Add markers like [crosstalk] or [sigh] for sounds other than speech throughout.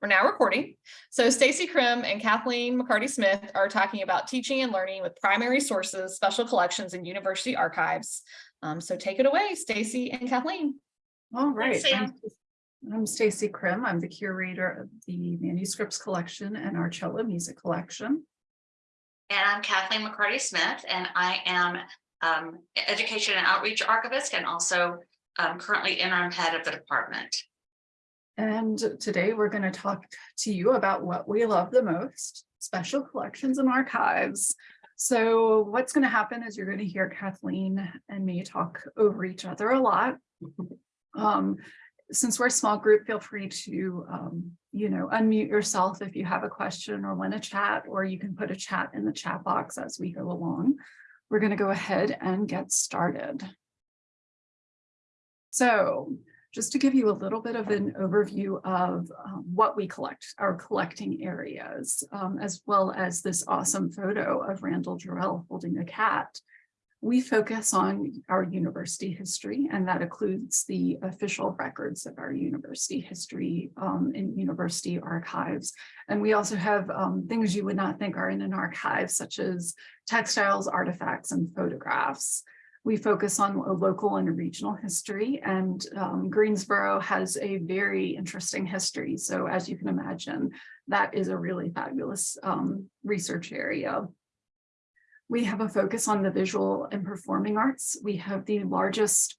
we're now recording. So Stacy Krim and Kathleen McCarty Smith are talking about teaching and learning with primary sources, special collections, and university archives. Um, so take it away, Stacy and Kathleen. All right. Thanks, I'm- I'm Stacy Krim. I'm the curator of the manuscripts collection and our cello music collection. And I'm Kathleen McCarty Smith, and I am um, Education and Outreach Archivist and also um, currently interim head of the department. And today we're going to talk to you about what we love the most, special collections and archives. So what's going to happen is you're going to hear Kathleen and me talk over each other a lot. [laughs] Um, since we're a small group, feel free to, um, you know, unmute yourself if you have a question or want to chat, or you can put a chat in the chat box as we go along. We're going to go ahead and get started. So just to give you a little bit of an overview of um, what we collect, our collecting areas, um, as well as this awesome photo of Randall Jarrell holding a cat. We focus on our university history, and that includes the official records of our university history um, in university archives. And we also have um, things you would not think are in an archive, such as textiles, artifacts, and photographs. We focus on a local and a regional history and um, Greensboro has a very interesting history. So as you can imagine, that is a really fabulous um, research area. We have a focus on the visual and performing arts. We have the largest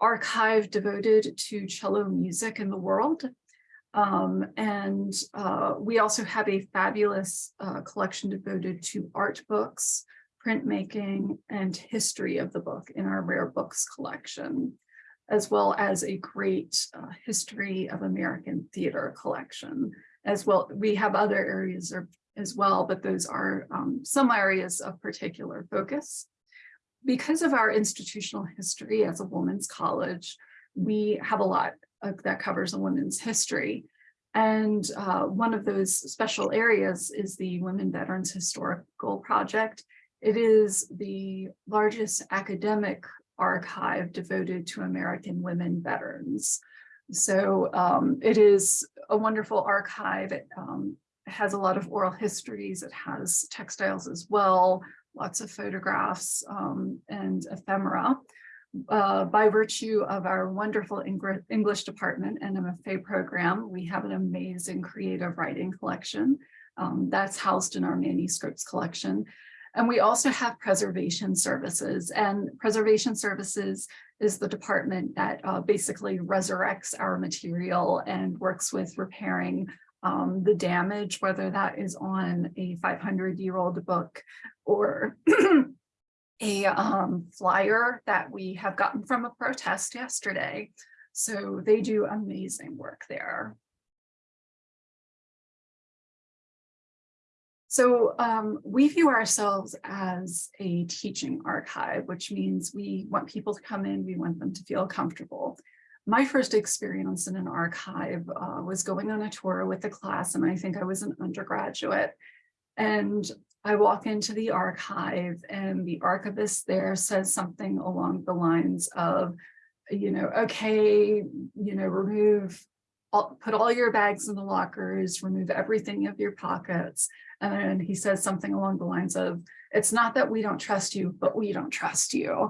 archive devoted to cello music in the world. Um, and uh, we also have a fabulous uh, collection devoted to art books, printmaking and history of the book in our rare books collection, as well as a great uh, history of American theater collection. As well, we have other areas of, as well, but those are um, some areas of particular focus. Because of our institutional history as a women's college, we have a lot of, that covers a women's history. And uh, one of those special areas is the Women Veterans Historical Project. It is the largest academic archive devoted to American women veterans. So um, it is a wonderful archive. It um, has a lot of oral histories. It has textiles as well, lots of photographs um, and ephemera. Uh, by virtue of our wonderful Eng English department and MFA program, we have an amazing creative writing collection um, that's housed in our manuscripts collection. And we also have preservation services and preservation services is the department that uh, basically resurrects our material and works with repairing um, the damage, whether that is on a 500 year old book or [clears throat] a um, flyer that we have gotten from a protest yesterday. So they do amazing work there. So um, we view ourselves as a teaching archive, which means we want people to come in, we want them to feel comfortable. My first experience in an archive uh, was going on a tour with a class, and I think I was an undergraduate. And I walk into the archive and the archivist there says something along the lines of, you know, okay, you know, remove, all, put all your bags in the lockers, remove everything of your pockets. And he says something along the lines of, it's not that we don't trust you, but we don't trust you.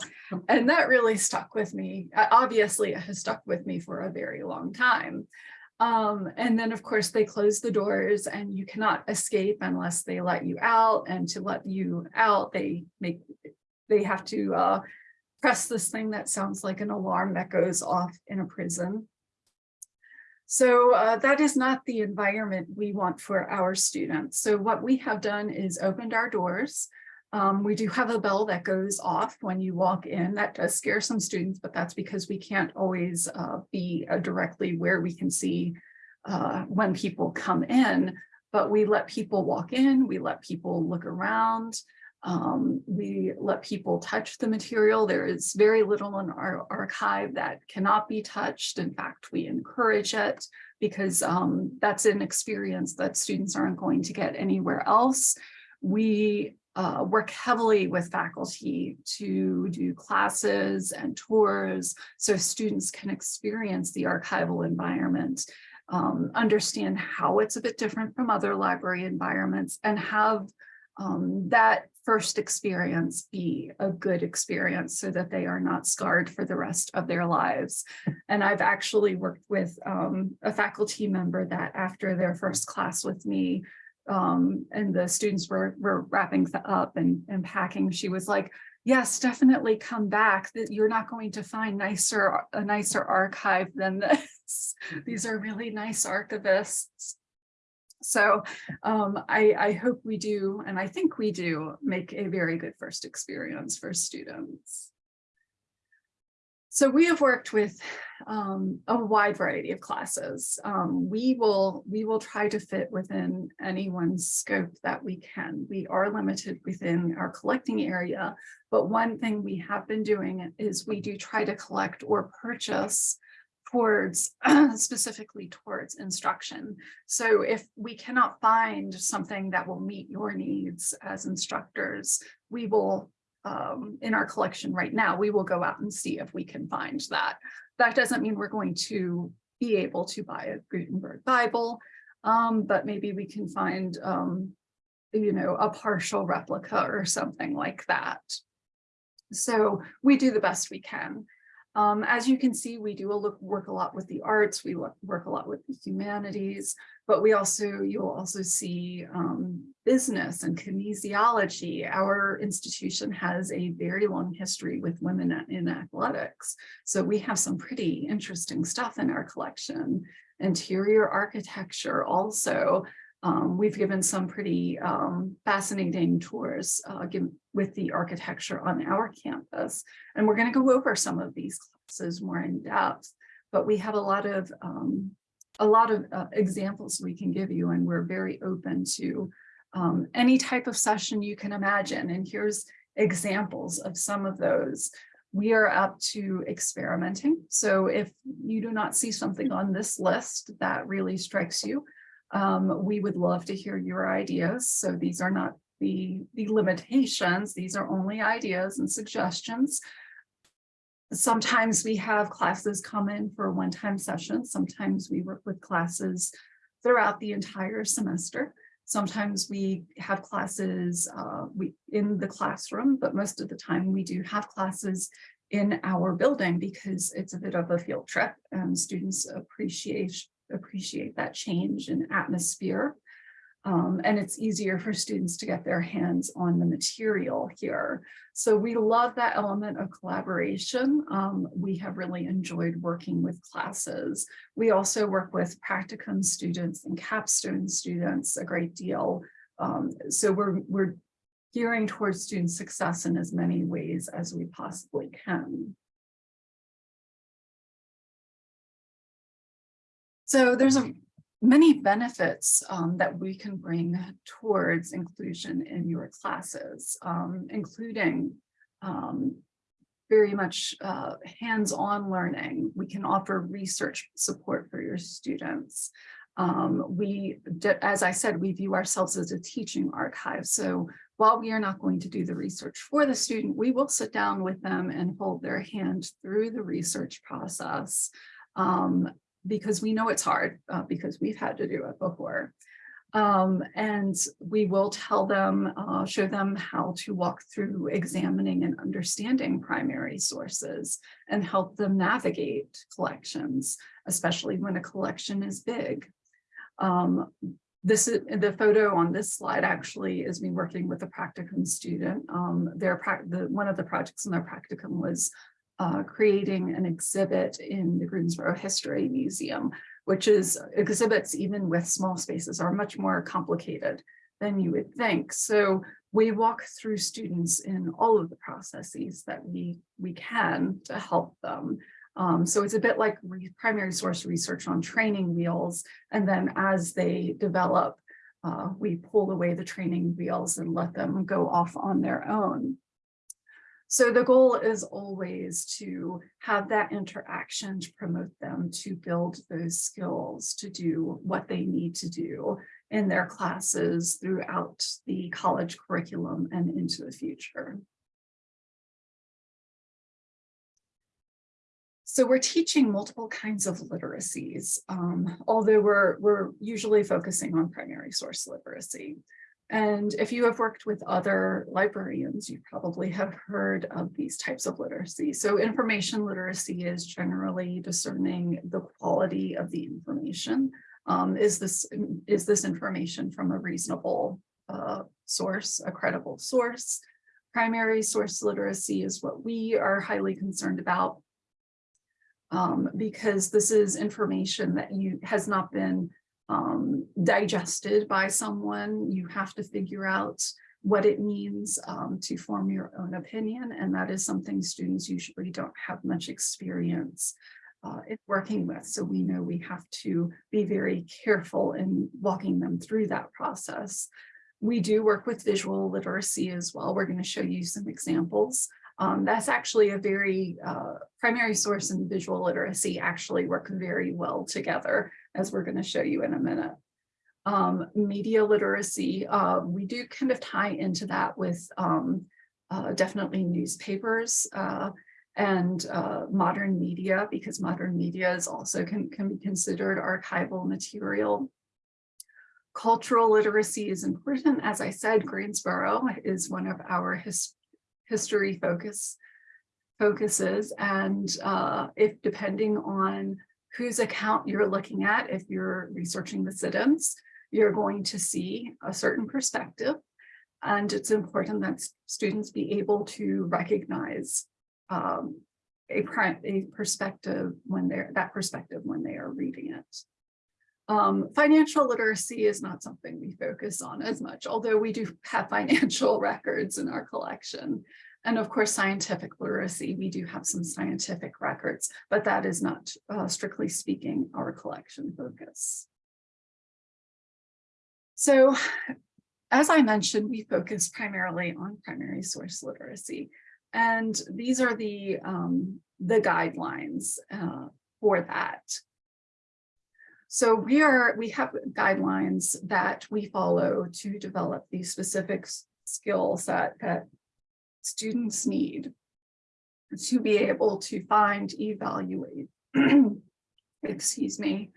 And that really stuck with me. Obviously, it has stuck with me for a very long time. Um, and then, of course, they close the doors and you cannot escape unless they let you out. And to let you out, they make they have to uh, press this thing that sounds like an alarm that goes off in a prison. So uh, that is not the environment we want for our students. So what we have done is opened our doors. Um, we do have a bell that goes off when you walk in. That does scare some students, but that's because we can't always uh, be uh, directly where we can see uh, when people come in. But we let people walk in, we let people look around. Um, we let people touch the material. There is very little in our archive that cannot be touched. In fact, we encourage it because um, that's an experience that students aren't going to get anywhere else. We uh, work heavily with faculty to do classes and tours so students can experience the archival environment. um, understand how it's a bit different from other library environments and have um, that first experience be a good experience so that they are not scarred for the rest of their lives. And I've actually worked with um, a faculty member that after their first class with me, um, and the students were, were wrapping up and, and packing, she was like, yes, definitely come back, that you're not going to find nicer, a nicer archive than this. [laughs] These are really nice archivists. So um, I, I hope we do, and I think we do, make a very good first experience for students. So we have worked with um, a wide variety of classes. Um, we will we will try to fit within anyone's scope that we can. We are limited within our collecting area, but one thing we have been doing is we do try to collect or purchase towards [clears throat] specifically towards instruction. So if we cannot find something that will meet your needs as instructors, we will um, in our collection right now, we will go out and see if we can find that. That doesn't mean we're going to be able to buy a Gutenberg Bible, um, but maybe we can find, um, you know, a partial replica or something like that. So we do the best we can. Um, as you can see, we do a look, work a lot with the arts, we look, work a lot with the humanities, but we also, you'll also see um, business and kinesiology. Our institution has a very long history with women in athletics. So we have some pretty interesting stuff in our collection. Interior architecture also, um, we've given some pretty um, fascinating tours uh, with the architecture on our campus. And we're going to go over some of these classes more in depth, but we have a lot of um, a lot of uh, examples we can give you, and we're very open to um, any type of session you can imagine. And here's examples of some of those. We are up to experimenting. So if you do not see something on this list that really strikes you, um, we would love to hear your ideas. So these are not the, the limitations. These are only ideas and suggestions. Sometimes we have classes come in for one-time sessions. Sometimes we work with classes throughout the entire semester. Sometimes we have classes uh, we in the classroom, but most of the time we do have classes in our building because it's a bit of a field trip and students appreciate appreciate that change in atmosphere. Um, and it's easier for students to get their hands on the material here. So we love that element of collaboration. Um, we have really enjoyed working with classes. We also work with practicum students and capstone students a great deal. Um, so we're, we're gearing towards student success in as many ways as we possibly can. So there's a many benefits um, that we can bring towards inclusion in your classes, um, including um, very much uh, hands-on learning. We can offer research support for your students. Um, we, as I said, we view ourselves as a teaching archive. So while we are not going to do the research for the student, we will sit down with them and hold their hand through the research process. Um, because we know it's hard uh, because we've had to do it before. Um, and we will tell them, uh, show them how to walk through examining and understanding primary sources and help them navigate collections, especially when a collection is big. Um, this is the photo on this slide actually is me working with a practicum student. Um, their the, one of the projects in their practicum was uh, creating an exhibit in the Greensboro History Museum, which is exhibits even with small spaces are much more complicated than you would think. So we walk through students in all of the processes that we, we can to help them. Um, so it's a bit like primary source research on training wheels. And then as they develop, uh, we pull away the training wheels and let them go off on their own. So the goal is always to have that interaction to promote them to build those skills to do what they need to do in their classes throughout the college curriculum and into the future. So we're teaching multiple kinds of literacies, um, although we're, we're usually focusing on primary source literacy. And if you have worked with other librarians, you probably have heard of these types of literacy. So information literacy is generally discerning the quality of the information. Um, is this, is this information from a reasonable uh, source, a credible source? Primary source literacy is what we are highly concerned about um, because this is information that you has not been um, digested by someone. You have to figure out what it means um, to form your own opinion. And that is something students usually don't have much experience uh, in working with. So we know we have to be very careful in walking them through that process. We do work with visual literacy as well. We're going to show you some examples. Um, that's actually a very uh, primary source and visual literacy actually work very well together, as we're going to show you in a minute. Um, media literacy, uh, we do kind of tie into that with um, uh, definitely newspapers uh, and uh, modern media, because modern media is also can, can be considered archival material. Cultural literacy is important. As I said, Greensboro is one of our his, history focus focuses. And uh, if depending on whose account you're looking at, if you're researching the sit-ins, you're going to see a certain perspective. And it's important that students be able to recognize um, a, a perspective when they're that perspective when they are reading it. Um, financial literacy is not something we focus on as much, although we do have [laughs] financial records in our collection. And of course, scientific literacy, we do have some scientific records, but that is not uh, strictly speaking our collection focus. So as I mentioned, we focus primarily on primary source literacy. And these are the, um, the guidelines uh, for that. So we are we have guidelines that we follow to develop these specific skill set that students need to be able to find, evaluate, [clears throat] excuse me,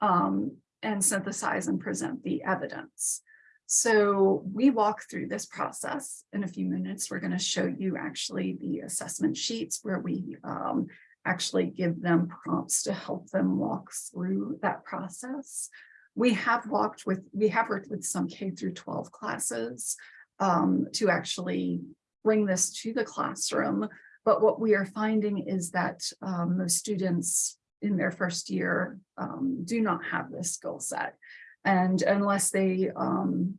um, and synthesize and present the evidence. So we walk through this process in a few minutes. We're going to show you actually the assessment sheets where we um, actually give them prompts to help them walk through that process. We have walked with, we have worked with some K through 12 classes um, to actually bring this to the classroom. But what we are finding is that um, most students in their first year um, do not have this skill set. And unless they um,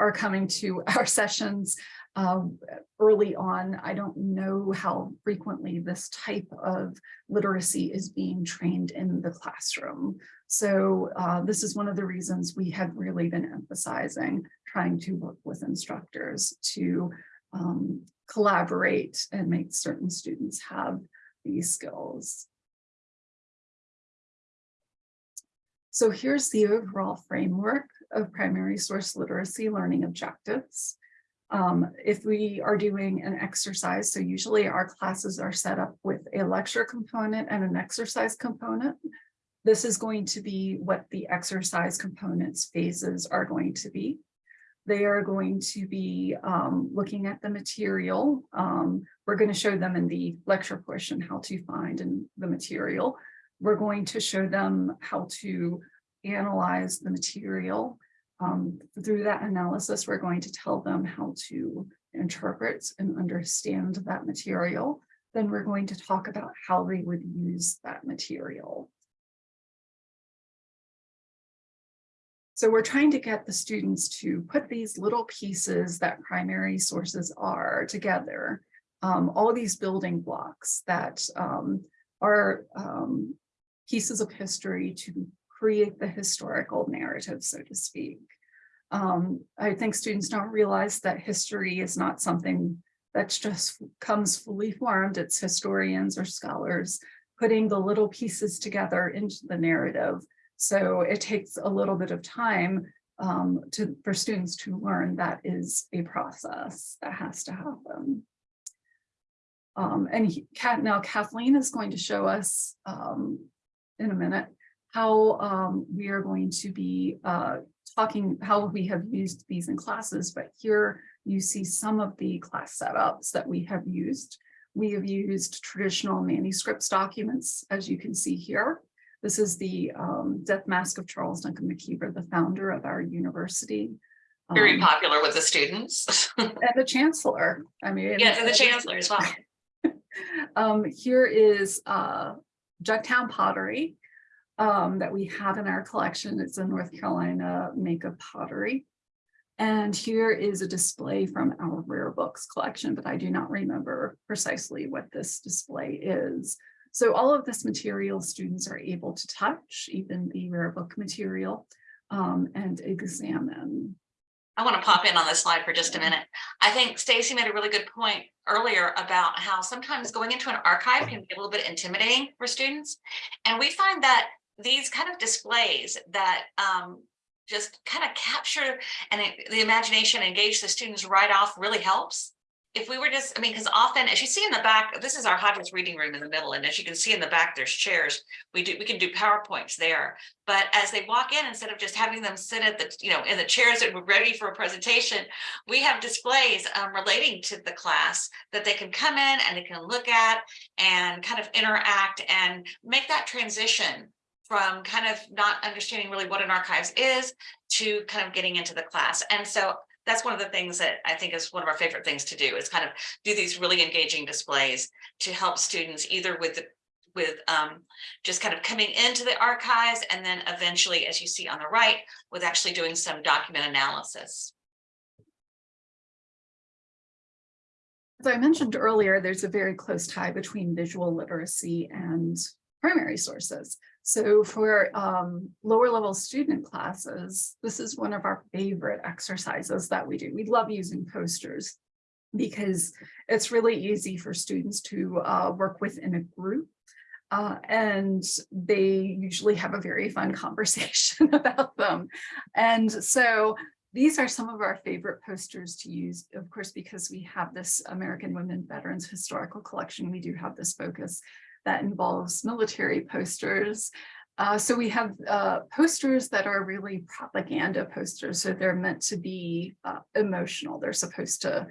are coming to [laughs] our sessions uh, early on. I don't know how frequently this type of literacy is being trained in the classroom. So uh, this is one of the reasons we have really been emphasizing trying to work with instructors to um, collaborate and make certain students have these skills. So here's the overall framework of primary source literacy learning objectives. Um, if we are doing an exercise, so usually our classes are set up with a lecture component and an exercise component. This is going to be what the exercise components phases are going to be. They are going to be um, looking at the material. Um, we're going to show them in the lecture portion how to find in the material. We're going to show them how to analyze the material um, through that analysis, we're going to tell them how to interpret and understand that material. Then we're going to talk about how they would use that material. So we're trying to get the students to put these little pieces that primary sources are together, um, all these building blocks that um, are um, pieces of history to create the historical narrative, so to speak. Um, I think students don't realize that history is not something that just comes fully formed. It's historians or scholars putting the little pieces together into the narrative. So it takes a little bit of time um, to, for students to learn that is a process that has to happen. Um, and Kat, now Kathleen is going to show us, um, in a minute, how, um, we are going to be, uh, talking, how we have used these in classes, but here you see some of the class setups that we have used. We have used traditional manuscripts documents, as you can see here. This is the, um, death mask of Charles Duncan McIver, the founder of our university. Very Um, popular with the students. [laughs] And the chancellor, I mean. Yes, and the chancellor as well. [laughs] Um, here is, uh, Jugtown pottery. Um, that we have in our collection. It's a North Carolina makeup pottery. And here is a display from our rare books collection, but I do not remember precisely what this display is. So all of this material students are able to touch, even the rare book material, um, and examine. I want to pop in on this slide for just a minute. I think Stacy made a really good point earlier about how sometimes going into an archive can be a little bit intimidating for students. And we find that these kind of displays that um, just kind of capture and the imagination, engage the students right off really helps. If we were just, I mean, because often, as you see in the back, this is our Hodges reading room in the middle, and as you can see in the back, there's chairs. We do, we can do PowerPoints there. But as they walk in, instead of just having them sit at the, you know, in the chairs that were ready for a presentation, we have displays um, relating to the class that they can come in and they can look at and kind of interact and make that transition from kind of not understanding really what an archives is to kind of getting into the class. And so that's one of the things that I think is one of our favorite things to do is kind of do these really engaging displays to help students either with the with um, just kind of coming into the archives and then eventually, as you see on the right, with actually doing some document analysis. As I mentioned earlier, there's a very close tie between visual literacy and primary sources. So for um, lower level student classes, this is one of our favorite exercises that we do. We love using posters because it's really easy for students to uh, work within a group. Uh, and they usually have a very fun [laughs] conversation [laughs] about them. And so these are some of our favorite posters to use, of course, because we have this American Women Veterans Historical Collection. We do have this focus that involves military posters. Uh, so we have uh, posters that are really propaganda posters. So they're meant to be uh, emotional. They're supposed to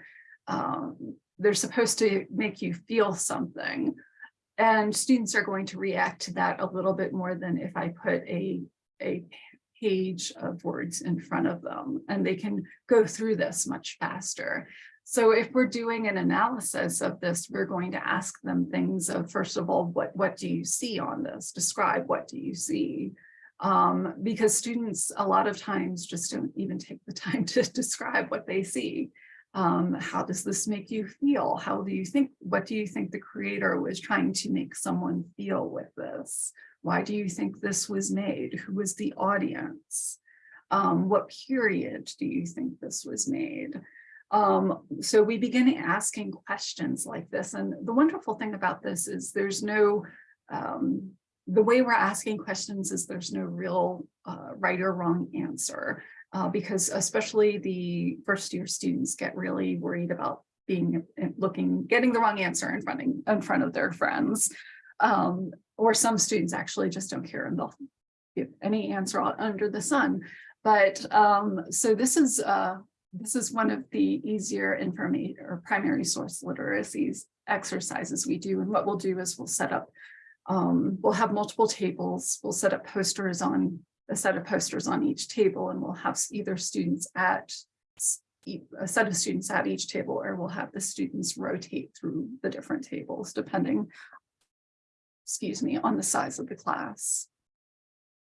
um, they're supposed to make you feel something. And students are going to react to that a little bit more than if I put a, a page of words in front of them and they can go through this much faster. So if we're doing an analysis of this, we're going to ask them things of, first of all, what, what do you see on this? Describe what do you see? Um, because students a lot of times just don't even take the [laughs] time to describe what they see. Um, how does this make you feel? How do you think, what do you think the creator was trying to make someone feel with this? Why do you think this was made? Who was the audience? Um, what period do you think this was made? Um, so we begin asking questions like this. And the wonderful thing about this is there's no, um, the way we're asking questions is there's no real uh, right or wrong answer. Uh, because especially the first year students get really worried about being looking, getting the wrong answer in front of, in front of their friends. Um, or some students actually just don't care and they'll give any answer under the sun. But um, so this is uh, this is one of the easier information or primary source literacies exercises we do. And what we'll do is we'll set up, um, we'll have multiple tables, we'll set up posters on a set of posters on each table and we'll have either students at a set of students at each table or we'll have the students rotate through the different tables depending excuse me on the size of the class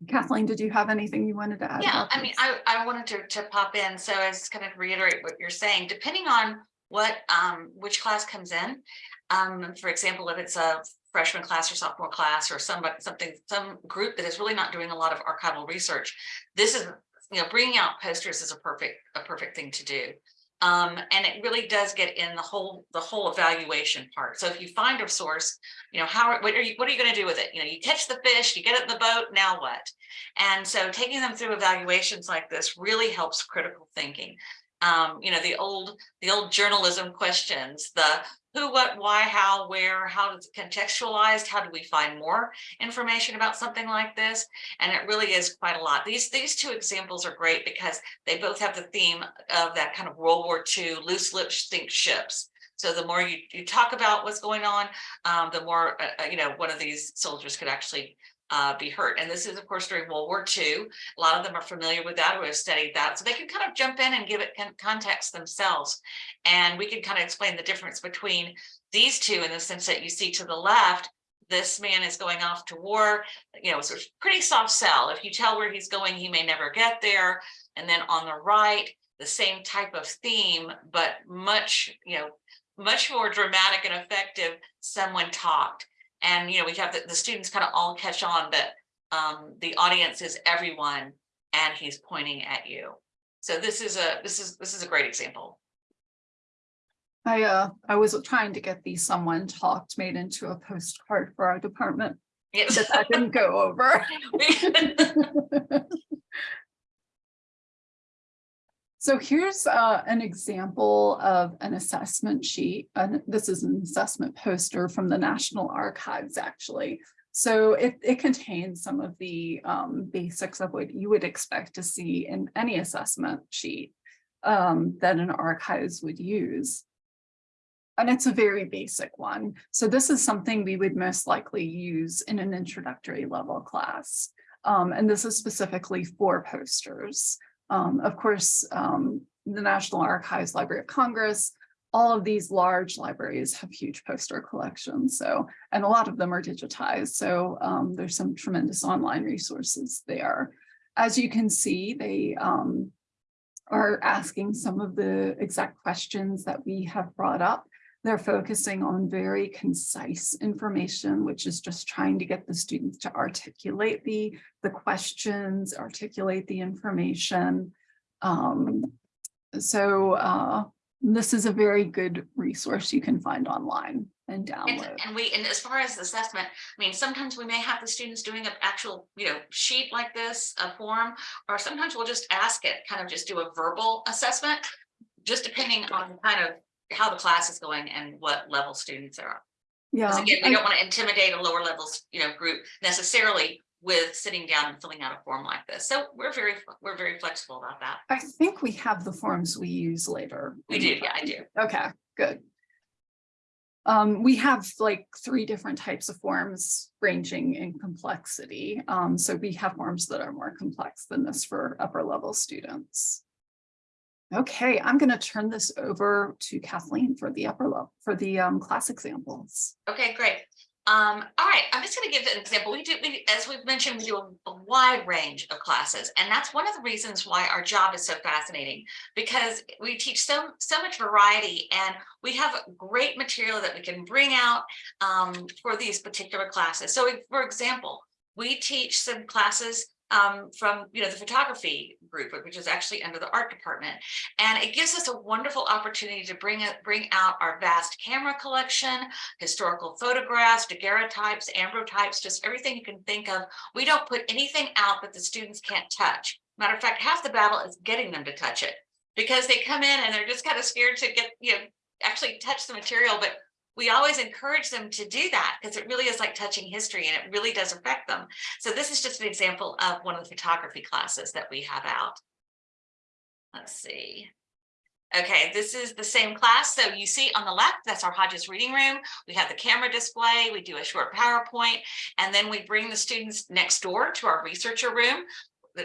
Kathleen, did you have anything you wanted to add? Yeah, I mean. I, I wanted to, to pop in, so as kind of reiterate what you're saying, depending on what, um, which class comes in. Um, for example, if it's a freshman class or sophomore class or somebody, something, some group that is really not doing a lot of archival research, this is, you know, bringing out posters is a perfect, a perfect thing to do. Um, and it really does get in the whole, the whole evaluation part. So if you find a source, you know, how, what are you, what are you going to do with it? You know, you catch the fish, you get it in the boat, now what? And so taking them through evaluations like this really helps critical thinking. Um, you know, the old, the old journalism questions, the who, what, why, how, where, how it's contextualized, how do we find more information about something like this? And it really is quite a lot. These, these two examples are great because they both have the theme of that kind of World War II loose lips sink ships. So the more you, you talk about what's going on, um, the more, uh, uh, you know, one of these soldiers could actually uh, be hurt. And this is, of course, during World War II. A lot of them are familiar with that have studied that. So they can kind of jump in and give it context themselves. And we can kind of explain the difference between these two in the sense that you see to the left, this man is going off to war, you know, it's pretty soft sell. If you tell where he's going, he may never get there. And then on the right, the same type of theme, but much, you know, much more dramatic and effective. Someone talked. And, you know, we have the, the students kind of all catch on that um, the audience is everyone and he's pointing at you. So this is a, this is, this is a great example. I, uh, I was trying to get the someone talked made into a postcard for our department, Yes. but that didn't go over. [laughs] [laughs] So here's uh, an example of an assessment sheet. And this is an assessment poster from the National Archives, actually. So it, it contains some of the um, basics of what you would expect to see in any assessment sheet um, that an archives would use. And it's a very basic one. So this is something we would most likely use in an introductory level class. Um, and this is specifically for posters. Um, of course, um, the National Archives, Library of Congress, all of these large libraries have huge poster collections. So, and a lot of them are digitized. So um, there's some tremendous online resources there. As you can see, they um, are asking some of the exact questions that we have brought up. They're focusing on very concise information, which is just trying to get the students to articulate the, the questions, articulate the information. Um, so uh, this is a very good resource you can find online and And, download. and we, and as far as assessment, I mean, sometimes we may have the students doing an actual, you know, sheet like this, a form, or sometimes we'll just ask it, kind of just do a verbal assessment, just depending on kind of how the class is going and what level students are. Yeah, again, we I- don't want to intimidate a lower levels, you know, group necessarily with sitting down and filling out a form like this. So we're very, we're very flexible about that. I think we have the forms we use later. We do, yeah, I do. Okay, good. Um, we have like three different types of forms ranging in complexity. Um, so we have forms that are more complex than this for upper level students. Okay, I'm gonna turn this over to Kathleen for the upper level, for the um, class examples. Okay, great. Um, all right, I'm just gonna give an example. We do, we, as we've mentioned, we do a, a wide range of classes, and that's one of the reasons why our job is so fascinating. Because we teach so, so much variety and we have great material that we can bring out um, for these particular classes. So for example, we teach some classes um, from, you know, the photography group, which is actually under the art department. And it gives us a wonderful opportunity to bring it, bring out our vast camera collection, historical photographs, daguerreotypes, ambrotypes, just everything you can think of. We don't put anything out that the students can't touch. Matter of fact, half the battle is getting them to touch it because they come in and they're just kind of scared to get, you know, actually touch the material, but we always encourage them to do that because it really is like touching history and it really does affect them. So this is just an example of one of the photography classes that we have out. Let's see. Okay, this is the same class. So you see on the left, that's our Hodges Reading Room. We have the camera display, we do a short PowerPoint, and then we bring the students next door to our researcher room,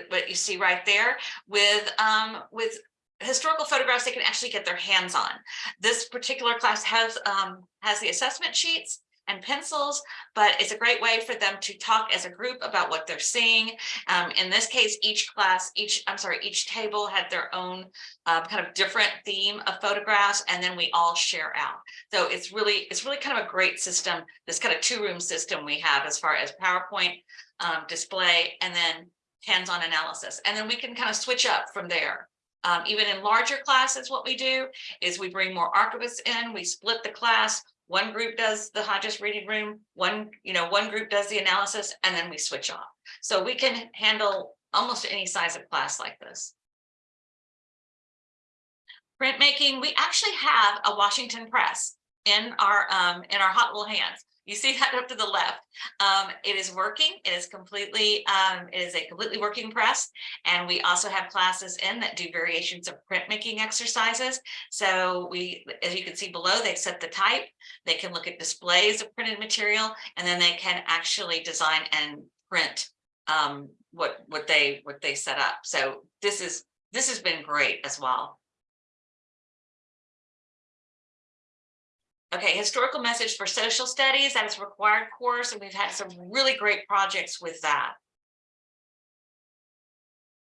what you see right there, with, um, with historical photographs they can actually get their hands on. This particular class has, um, has the assessment sheets and pencils, but it's a great way for them to talk as a group about what they're seeing. Um, in this case, each class, each, I'm sorry, each table had their own uh, kind of different theme of photographs, and then we all share out. So it's really, it's really kind of a great system, this kind of two-room system we have as far as PowerPoint um, display and then hands-on analysis. And then we can kind of switch up from there. Um, even in larger classes, what we do is we bring more archivists in, we split the class. One group does the Hodges Reading Room, one, you know, one group does the analysis, and then we switch off. So we can handle almost any size of class like this. Printmaking, we actually have a Washington press. in our, um, in our hot little hands. You see that up to the left. Um, it is working. It is completely, um, it is a completely working press. And we also have classes in that do variations of printmaking exercises. So we, as you can see below, they set the type, they can look at displays of printed material, and then they can actually design and print um, what, what they, what they set up. So this is, this has been great as well. Okay, historical message for social studies, that is required course, and we've had some really great projects with that.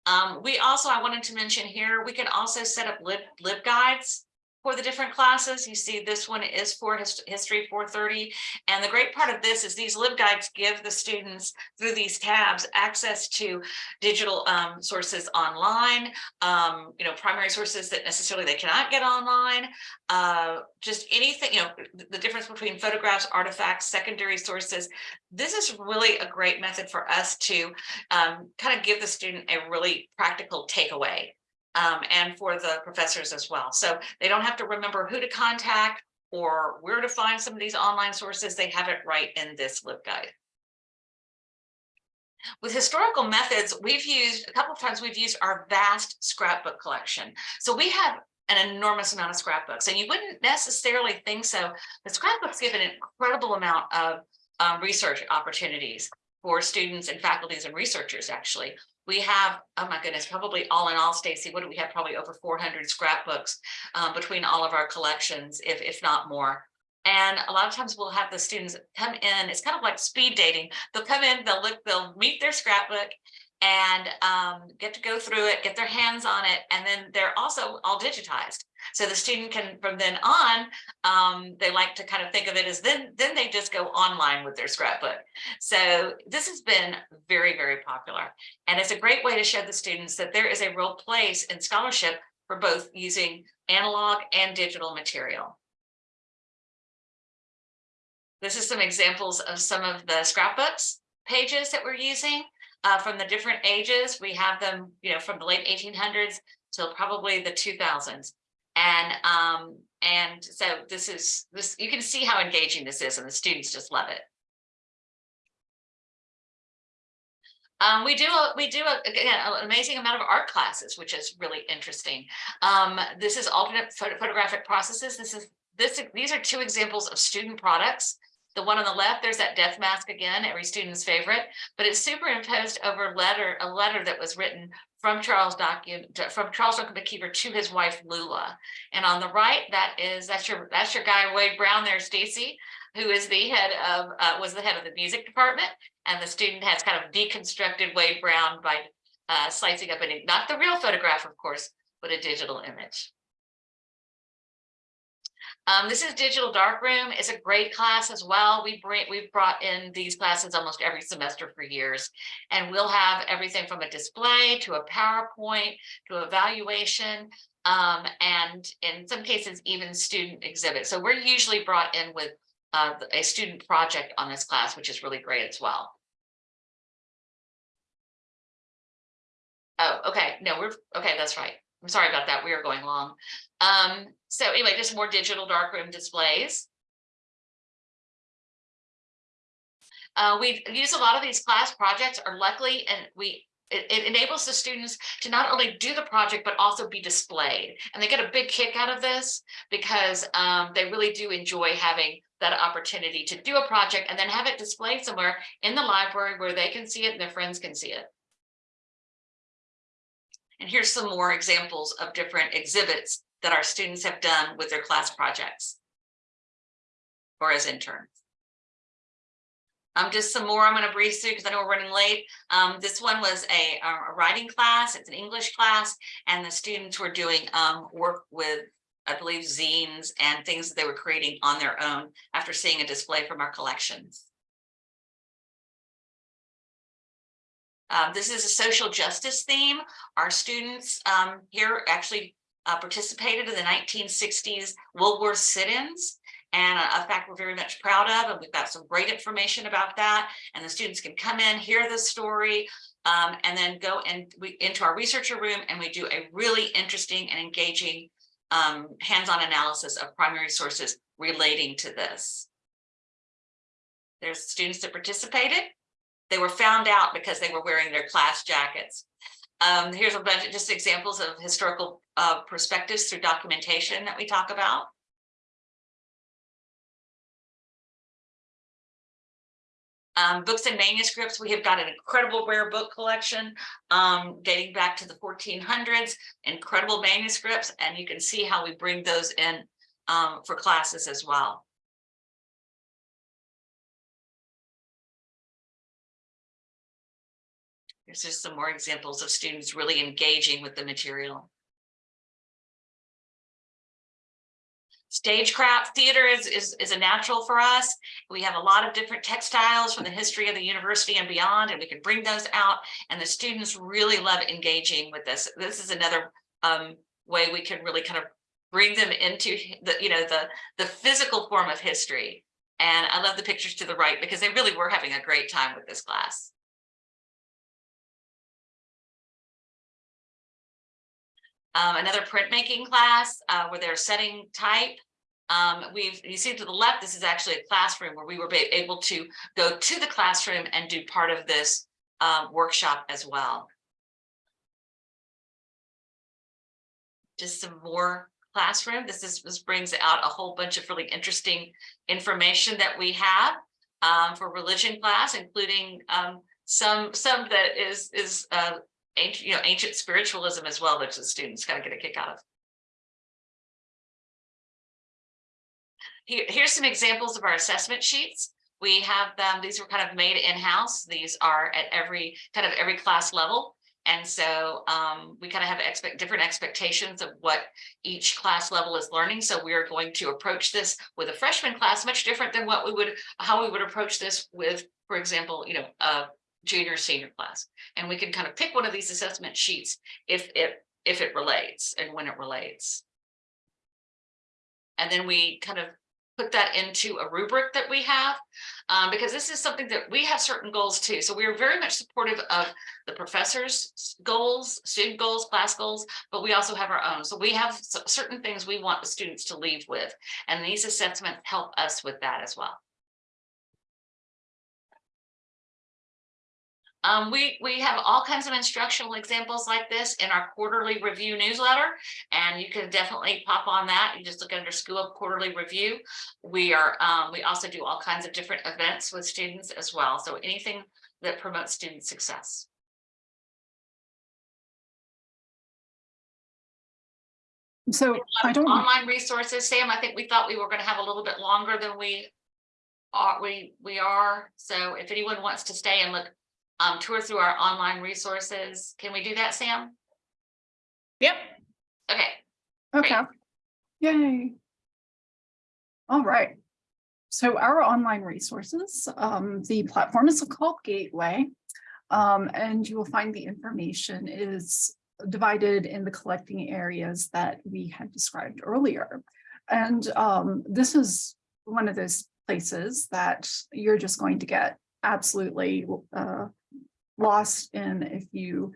Um, we also, I wanted to mention here, we can also set up lib, lib guides for the different classes. You see this one is for his, History 430. And the great part of this is these LibGuides give the students through these tabs access to digital um, sources online, um, you know, primary sources that necessarily they cannot get online, uh, just anything, you know, the difference between photographs, artifacts, secondary sources. This is really a great method for us to um, kind of give the student a really practical takeaway um, and for the professors as well. So they don't have to remember who to contact or where to find some of these online sources. They have it right in this LibGuide. With historical methods, we've used a couple of times we've used our vast scrapbook collection. So we have an enormous amount of scrapbooks and you wouldn't necessarily think so. The scrapbooks give an incredible amount of um, research opportunities for students and faculties and researchers actually we have, oh my goodness, probably all in all, Stacy, what do we have? Probably over 400 scrapbooks um, between all of our collections, if, if not more. And a lot of times we'll have the students come in, it's kind of like speed dating. They'll come in, they'll look, they'll meet their scrapbook and um, get to go through it, get their hands on it, and then they're also all digitized. So the student can, from then on, um, they like to kind of think of it as then, then they just go online with their scrapbook. So this has been very, very popular. And it's a great way to show the students that there is a real place in scholarship for both using analog and digital material. This is some examples of some of the scrapbooks pages that we're using uh, from the different ages. We have them, you know, from the late 1800s till probably the 2000s. And um, and so this is this you can see how engaging this is and the students just love it. Um, we do a, we do a, again an amazing amount of art classes, which is really interesting. Um, this is alternate photo photographic processes. This is this these are two examples of student products. The one on the left, there's that death mask again, every student's favorite, but it's superimposed over letter a letter that was written from Charles document from Charles Duncan McIver to his wife Lula. And on the right, that is that's your that's your guy Wade Brown there, Stacy, who is the head of uh, was the head of the music department, and the student has kind of deconstructed Wade Brown by uh, slicing up an not the real photograph, of course, but a digital image. Um, this is Digital Darkroom. It's a great class as well. We bring we've brought in these classes almost every semester for years, and we'll have everything from a display to a PowerPoint to evaluation, um, and in some cases even student exhibits. So we're usually brought in with uh, a student project on this class, which is really great as well. Oh, okay. No, we're okay. That's right. I'm sorry about that. We are going long. Um, so anyway, just more digital darkroom displays. Uh, we use a lot of these class projects are luckily and we it, it, enables the students to not only do the project but also be displayed and they get a big kick out of this because um, they really do enjoy having that opportunity to do a project and then have it displayed somewhere in the library where they can see it and their friends can see it. And here's some more examples of different exhibits that our students have done with their class projects or as interns. Um, just some more I'm going to breeze through because I know we're running late. Um, this one was a, a, writing class. It's an English class, and the students were doing um, work with, I believe, zines and things that they were creating on their own after seeing a display from our collections. Um, this is a social justice theme. Our students um, here actually uh, participated in the 1960s Woolworth sit-ins and a, a, fact we're very much proud of and we've got some great information about that and the students can come in hear the story um, and then go and we into our researcher room and we do a really interesting and engaging um, hands-on analysis of primary sources relating to this. There's students that participated. They were found out because they were wearing their class jackets. Um, here's a bunch of just examples of historical uh, perspectives through documentation that we talk about. Um, books and manuscripts, we have got an incredible rare book collection um, dating back to the 1400s, incredible manuscripts, and you can see how we bring those in um, for classes as well. Here's just some more examples of students really engaging with the material. Stagecraft theater is, is, is a natural for us. We have a lot of different textiles from the history of the university and beyond, and we can bring those out. And the students really love engaging with this. This is another um, way we can really kind of bring them into the, you know, the, the physical form of history. And I love the pictures to the right because they really were having a great time with this class. Um, another printmaking class uh, where they're setting type. Um, we've, you see to the left, this is actually a classroom where we were able to go to the classroom and do part of this uh, workshop as well. Just some more classroom. This is this brings out a whole bunch of really interesting information that we have um, for religion class, including um, some some that is is uh, ancient, you know, ancient spiritualism as well, which the students kind of get a kick out of. Here, here's some examples of our assessment sheets. We have them, these were kind of made in-house. These are at every kind of every class level. And so um, we kind of have expect different expectations of what each class level is learning. So we are going to approach this with a freshman class much different than what we would, how we would approach this with, for example, you know, a junior senior class. And we can kind of pick one of these assessment sheets if it if it relates and when it relates. And then we kind of put that into a rubric that we have um, because this is something that we have certain goals too. So we are very much supportive of the professors goals, student goals, class goals, but we also have our own. So we have certain things we want the students to leave with and these assessments help us with that as well. Um, we, we have all kinds of instructional examples like this in our quarterly review newsletter, and you can definitely pop on that. You just look under School of Quarterly Review. We are um, we also do all kinds of different events with students as well. So anything that promotes student success. So I don't, Online resources, Sam, I think we thought we were going to have a little bit longer than we are, we, we are. So if anyone wants to stay and look um, tour through our online resources. Can we do that, Sam? Yep. Okay, okay. Yay. All right. So our online resources, um, the platform is called Gateway. Um, and you will find the information is divided in the collecting areas that we had described earlier. And um, this is one of those places that you're just going to get absolutely uh, lost in if you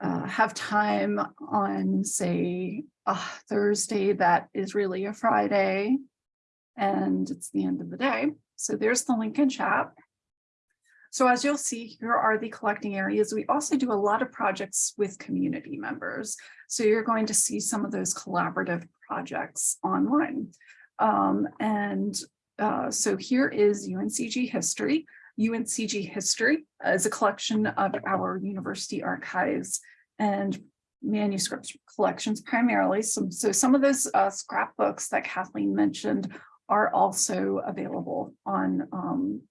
uh, have time on, say, a Thursday that is really a Friday and it's the end of the day. So there's the link in chat. So as you'll see, here are the collecting areas. We also do a lot of projects with community members. So you're going to see some of those collaborative projects online. Um, and uh, so here is UNCG history. UNCG History is a collection of our university archives and manuscript collections primarily. So, so some of those uh, scrapbooks that Kathleen mentioned are also available on um,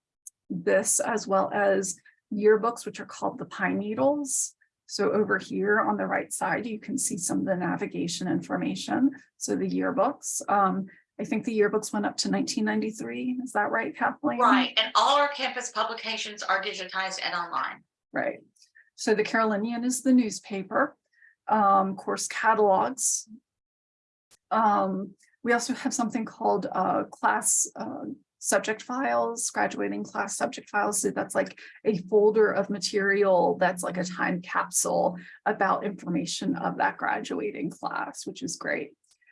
this as well as yearbooks, which are called the Pine Needles. So over here on the right side, you can see some of the navigation information. So the yearbooks. Um, I think the yearbooks went up to 1993. Is that right, Kathleen? right. And all our campus publications are digitized and online. Right. So the Carolinian is the newspaper, um, course catalogs. Um, we also have something called uh, class uh, subject files, graduating class subject files. So that's like a folder of material that's like a time capsule about information of that graduating class, which is great.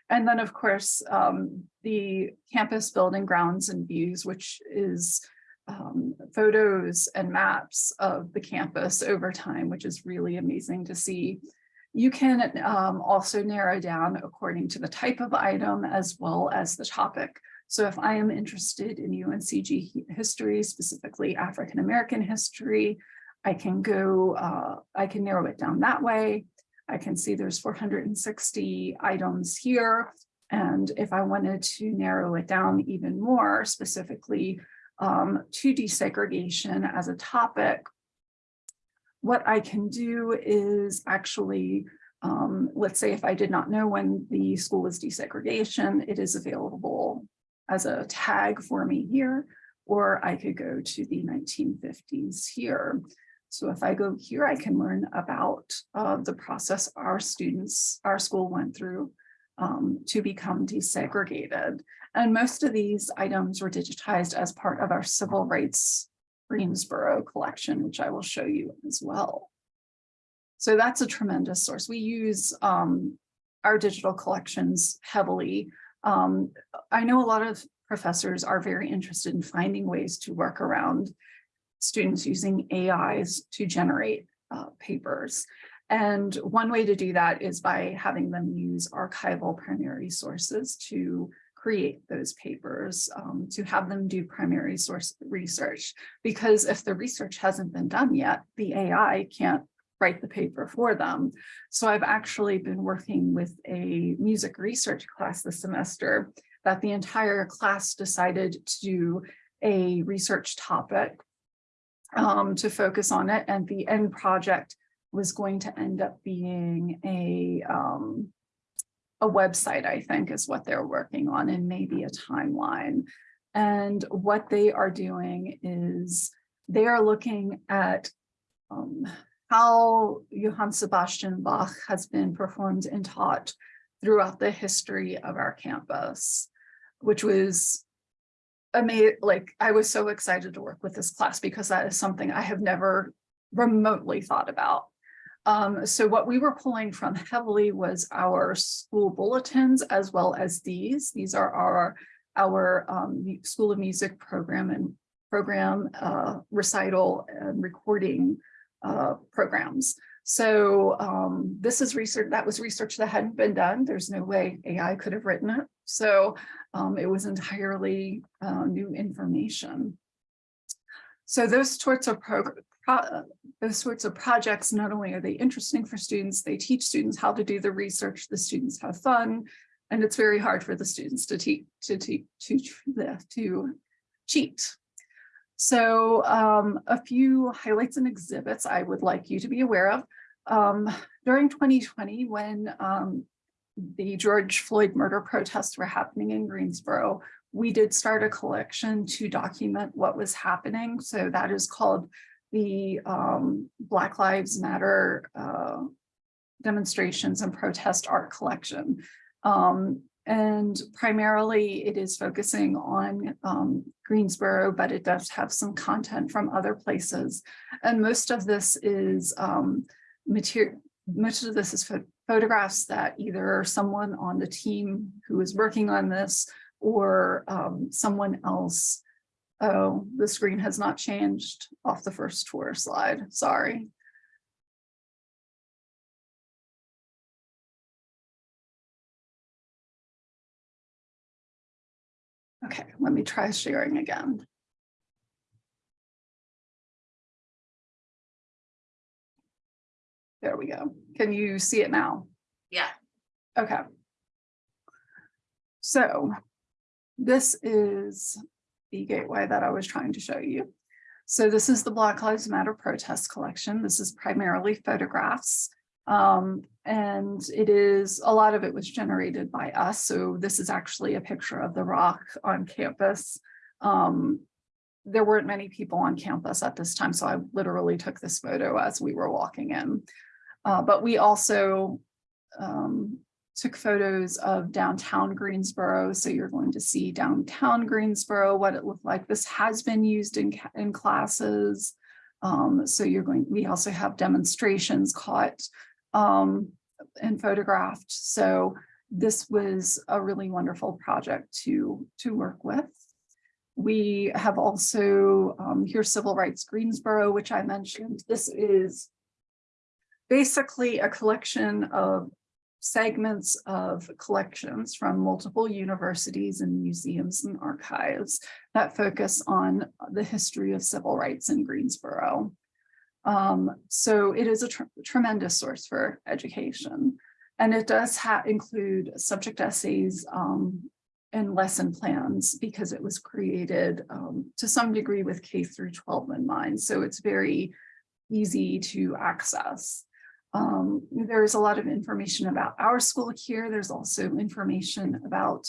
And then, of course, um, the campus building grounds and views, which is um, photos and maps of the campus over time, which is really amazing to see. You can um, also narrow down according to the type of item as well as the topic. So if I am interested in UNCG history, specifically African-American history, I can go, uh, I can narrow it down that way. I can see there's 460 items here. And if I wanted to narrow it down even more specifically um, to desegregation as a topic, what I can do is actually, um, let's say if I did not know when the school was desegregation, it is available as a tag for me here, or I could go to the 1950s here. So if I go here, I can learn about uh, the process our students, our school went through um, to become desegregated. And most of these items were digitized as part of our civil rights Greensboro collection, which I will show you as well. So that's a tremendous source. We use um, our digital collections heavily. Um, I know a lot of professors are very interested in finding ways to work around students using AIs to generate uh, papers. And one way to do that is by having them use archival primary sources to create those papers, um, to have them do primary source research. Because if the research hasn't been done yet, the AI can't write the paper for them. So I've actually been working with a music research class this semester that the entire class decided to do a research topic um, to focus on it. And the end project was going to end up being a, um, a website, I think is what they're working on and maybe a timeline. And what they are doing is they are looking at um, how Johann Sebastian Bach has been performed and taught throughout the history of our campus, which was amazing. Like I was so excited to work with this class because that is something I have never remotely thought about. Um, so what we were pulling from heavily was our school bulletins as well as these. These are our our um, School of Music program and program uh, recital and recording uh, programs. So um, this is research that was research that hadn't been done. There's no way AI could have written it. So um, it was entirely uh, new information. So those sorts of those sorts of projects, not only are they interesting for students, they teach students how to do the research, the students have fun, and it's very hard for the students to to, to, to cheat. So um, a few highlights and exhibits I would like you to be aware of. Um, during 2020, when um, the George Floyd murder protests were happening in Greensboro, we did start a collection to document what was happening. So that is called the um, Black Lives Matter uh, demonstrations and protest art collection. Um, and primarily it is focusing on um, Greensboro, but it does have some content from other places. And most of this is um, material, most of this is pho- photographs that either someone on the team who is working on this or um, someone else. Oh, the screen has not changed off the first tour slide, sorry. Okay, let me try sharing again. There we go. Can you see it now? Yeah, Okay. So this is the gateway that I was trying to show you. So this is the Black Lives Matter protest collection. This is primarily photographs. Um, and it is, a lot of it was generated by us. So this is actually a picture of the rock on campus. Um, there weren't many people on campus at this time, so I literally took this photo as we were walking in. Uh, but we also um, took photos of downtown Greensboro. So you're going to see downtown Greensboro, what it looked like. This has been used in, in classes. Um, so you're going, we also have demonstrations caught um, and photographed. So this was a really wonderful project to, to work with. We have also, um, here Civil Rights Greensboro, which I mentioned. This is basically a collection of segments of collections from multiple universities and museums and archives that focus on the history of civil rights in Greensboro. Um, so it is a tr- tremendous source for education. And it does include subject essays um, and lesson plans because it was created um, to some degree with K through 12 in mind. So it's very easy to access. Um, there's a lot of information about our school here. There's also information about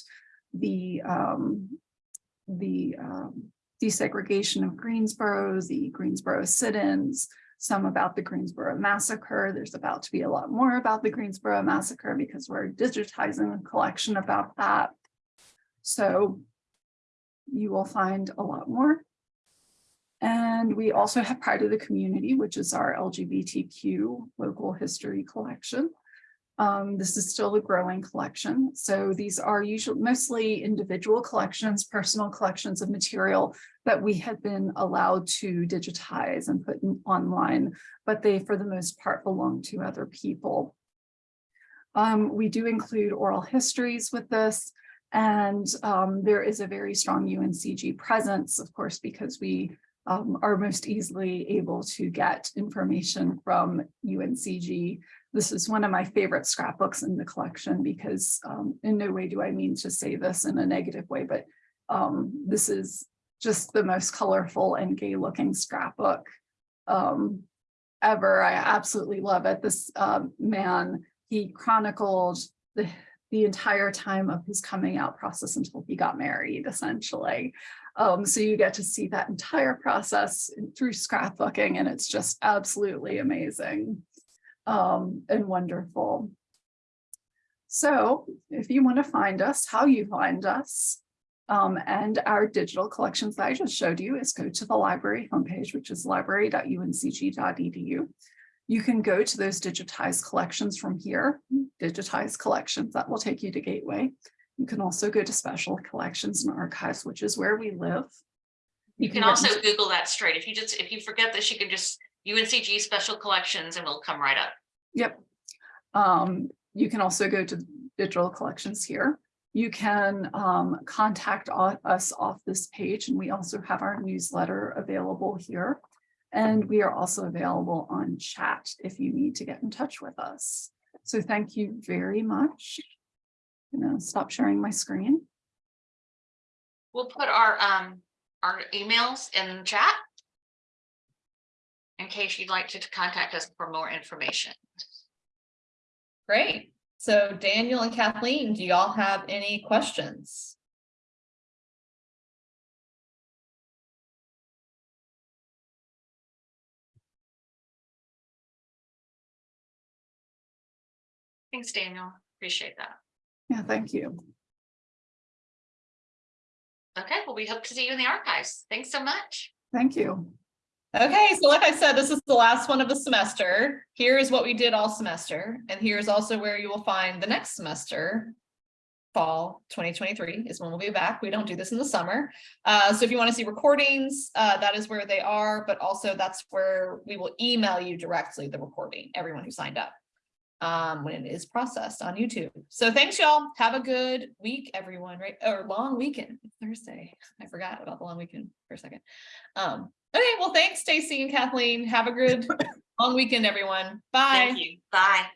the um, the um, desegregation of Greensboro, the Greensboro sit-ins, some about the Greensboro massacre. There's about to be a lot more about the Greensboro massacre because we're digitizing a collection about that. So you will find a lot more. And we also have Pride of the Community, which is our LGBTQ local history collection. Um, this is still a growing collection. So these are usually mostly individual collections, personal collections of material that we had been allowed to digitize and put online, but they, for the most part, belong to other people. Um, we do include oral histories with this, and um, there is a very strong UNCG presence, of course, because we um, are most easily able to get information from UNCG. This is one of my favorite scrapbooks in the collection because um, in no way do I mean to say this in a negative way, but um, this is just the most colorful and gay looking scrapbook um, ever. I absolutely love it. This um, man, he chronicled the, the entire time of his coming out process until he got married, essentially. Um, so you get to see that entire process through scrapbooking, and it's just absolutely amazing um, and wonderful. So if you want to find us, how you find us, um, and our digital collections that I just showed you is go to the library homepage, which is library.uncg.edu. You can go to those digitized collections from here, digitized collections that will take you to Gateway. You can also go to special collections and archives, which is where we live. You can get also into- Google that straight. If you just, if you forget this, you can just UNCG special collections and we'll come right up. Yep. Um, you can also go to digital collections here. You can um, contact us off this page, and we also have our newsletter available here. And we are also available on chat if you need to get in touch with us. So thank you very much. I'm gonna stop sharing my screen. We'll put our, um, our emails in chat. In case you'd like to contact us for more information. Great. So Daniel and Kathleen, do y'all have any questions? Thanks, Daniel. Appreciate that. Yeah, thank you. Okay, well, we hope to see you in the archives. Thanks so much. Thank you. Okay, so like I said, this is the last one of the semester. Here is what we did all semester, and here's also where you will find the next semester. Fall twenty twenty-three is when we'll be back. We don't do this in the summer. Uh, so if you want to see recordings, uh, that is where they are, but also that's where we will email you directly the recording, everyone who signed up. Um, when it is processed on YouTube. So thanks, y'all. Have a good week, everyone, right? Or long weekend, Thursday. I forgot about the long weekend for a second. Um, okay, well, thanks, Stacy and Kathleen. Have a good [laughs] long weekend, everyone. Bye. Thank you. Bye.